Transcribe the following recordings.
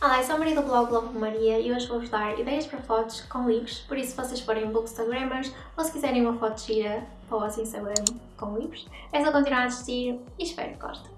Olá, eu sou a Maria do blog Globo Maria e hoje vou-vos dar ideias para fotos com livros, por isso se vocês forem bookstagrammers ou se quiserem uma foto gira para o vosso Instagram com livros, é só continuar a assistir e espero que gostem.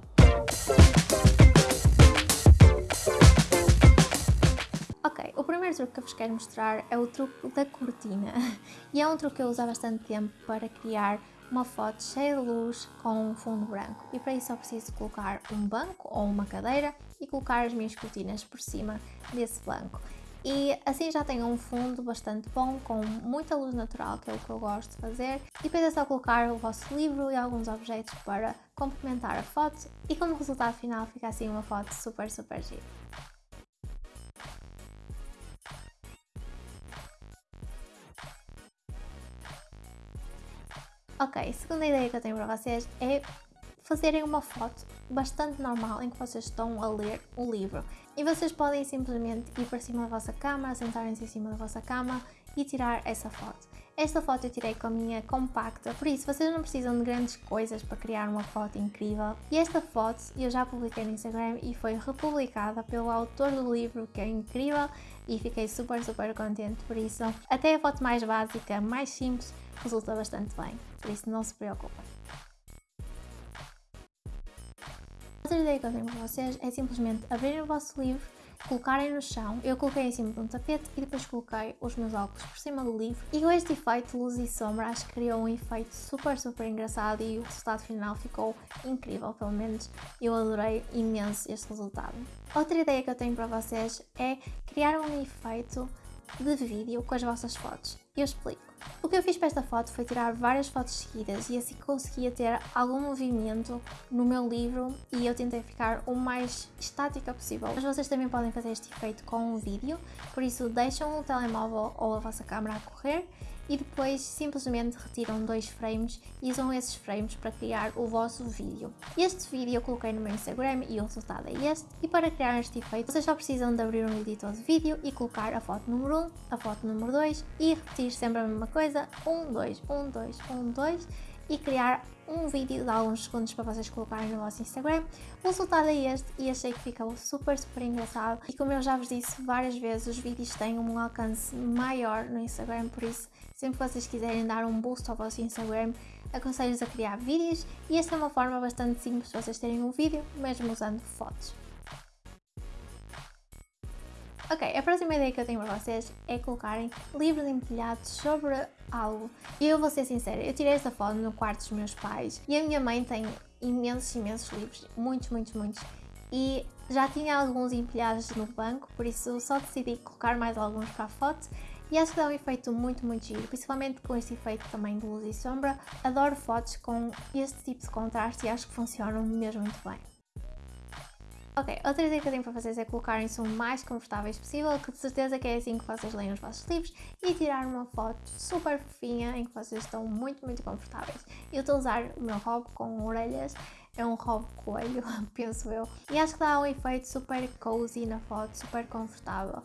Ok, o primeiro truque que eu vos quero mostrar é o truque da cortina e é um truque que eu uso há bastante tempo para criar uma foto cheia de luz com um fundo branco e para isso só preciso colocar um banco ou uma cadeira e colocar as minhas cortinas por cima desse banco. E assim já tenho um fundo bastante bom, com muita luz natural, que é o que eu gosto de fazer. E depois é só colocar o vosso livro e alguns objetos para complementar a foto e como resultado final fica assim uma foto super super gira. Ok, segunda ideia que eu tenho para vocês é fazerem uma foto bastante normal em que vocês estão a ler o livro. E vocês podem simplesmente ir para cima da vossa cama, sentarem-se em cima da vossa cama e tirar essa foto. Esta foto eu tirei com a minha compacta, por isso vocês não precisam de grandes coisas para criar uma foto incrível. E esta foto eu já publiquei no Instagram e foi republicada pelo autor do livro, que é incrível, e fiquei super super contente por isso. Até a foto mais básica, mais simples, resulta bastante bem, por isso não se preocupem. Outra ideia que eu tenho para vocês é simplesmente abrirem o vosso livro, colocarem no chão, eu coloquei em cima de um tapete e depois coloquei os meus óculos por cima do livro. E com este efeito luz e sombra acho que criou um efeito super super engraçado e o resultado final ficou incrível, pelo menos eu adorei imenso este resultado. Outra ideia que eu tenho para vocês é criar um efeito de vídeo com as vossas fotos. Eu explico. O que eu fiz para esta foto foi tirar várias fotos seguidas e assim conseguia ter algum movimento no meu livro e eu tentei ficar o mais estática possível. Mas vocês também podem fazer este efeito com um vídeo, por isso deixam o telemóvel ou a vossa câmera a correr e depois simplesmente retiram dois frames e usam esses frames para criar o vosso vídeo. Este vídeo eu coloquei no meu Instagram e o resultado é este. E para criar este efeito vocês só precisam de abrir um editor de vídeo e colocar a foto número 1, a foto número 2 e repetir sempre a mesma coisa, 1, 2, 1, 2, 1, 2 e criar um vídeo de alguns segundos para vocês colocarem no vosso Instagram. O resultado é este e achei que ficou super, super engraçado. E como eu já vos disse várias vezes, os vídeos têm um alcance maior no Instagram, por isso, sempre que vocês quiserem dar um boost ao vosso Instagram, aconselho-vos a criar vídeos e esta é uma forma bastante simples de vocês terem um vídeo, mesmo usando fotos. Ok, a próxima ideia que eu tenho para vocês é colocarem livros empilhados sobre algo. E eu vou ser sincera, eu tirei esta foto no quarto dos meus pais e a minha mãe tem imensos, imensos livros, muitos, muitos, muitos. E já tinha alguns empilhados no banco, por isso só decidi colocar mais alguns para a foto e acho que dá um efeito muito, muito giro, principalmente com este efeito também de luz e sombra. Adoro fotos com este tipo de contraste e acho que funcionam mesmo muito bem. Ok, outra ideia que eu tenho para vocês é colocarem-se o mais confortáveis possível, que de certeza que é assim que vocês leem os vossos livros, e tirar uma foto super fofinha em que vocês estão muito, muito confortáveis. Eu estou a usar o meu hobby com orelhas, é um hobby coelho, penso eu, e acho que dá um efeito super cozy na foto, super confortável,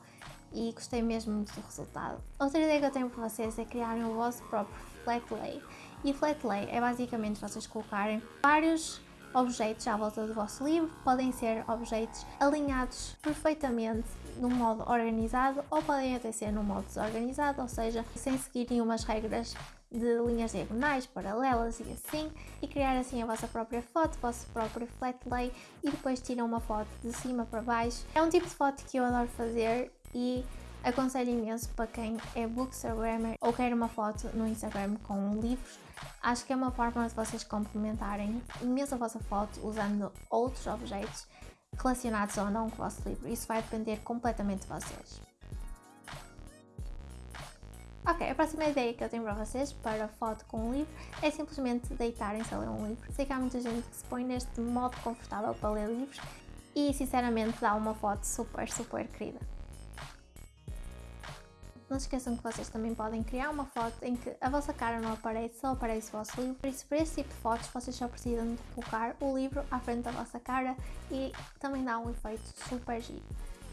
e gostei mesmo do resultado. Outra ideia que eu tenho para vocês é criarem o vosso próprio flat lay, e flat lay é basicamente vocês colocarem vários objetos à volta do vosso livro, podem ser objetos alinhados perfeitamente num modo organizado ou podem até ser num modo desorganizado, ou seja, sem seguir nenhumas regras de linhas diagonais, paralelas e assim, e criar assim a vossa própria foto, o vosso próprio flat lay e depois tiram uma foto de cima para baixo. É um tipo de foto que eu adoro fazer e aconselho imenso para quem é bookstagrammer ou quer uma foto no Instagram com livros Acho que é uma forma de vocês complementarem imenso a vossa foto usando outros objetos relacionados ou não com o vosso livro. Isso vai depender completamente de vocês. Ok, a próxima ideia que eu tenho para vocês para foto com um livro é simplesmente deitarem-se a ler um livro. Sei que há muita gente que se põe neste modo confortável para ler livros e sinceramente dá uma foto super, super querida. Não se esqueçam que vocês também podem criar uma foto em que a vossa cara não aparece, só aparece o vosso livro. Por isso, para este tipo de fotos, vocês só precisam de colocar o livro à frente da vossa cara e também dá um efeito super giro.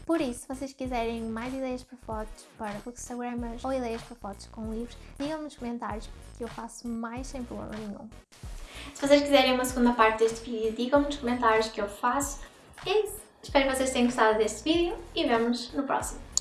Por isso, se vocês quiserem mais ideias para fotos para bookstagrammers ou ideias para fotos com livros, digam-me nos comentários que eu faço mais sem problema nenhum. Se vocês quiserem uma segunda parte deste vídeo, digam-me nos comentários que eu faço. É isso! Espero que vocês tenham gostado deste vídeo e vemos no próximo.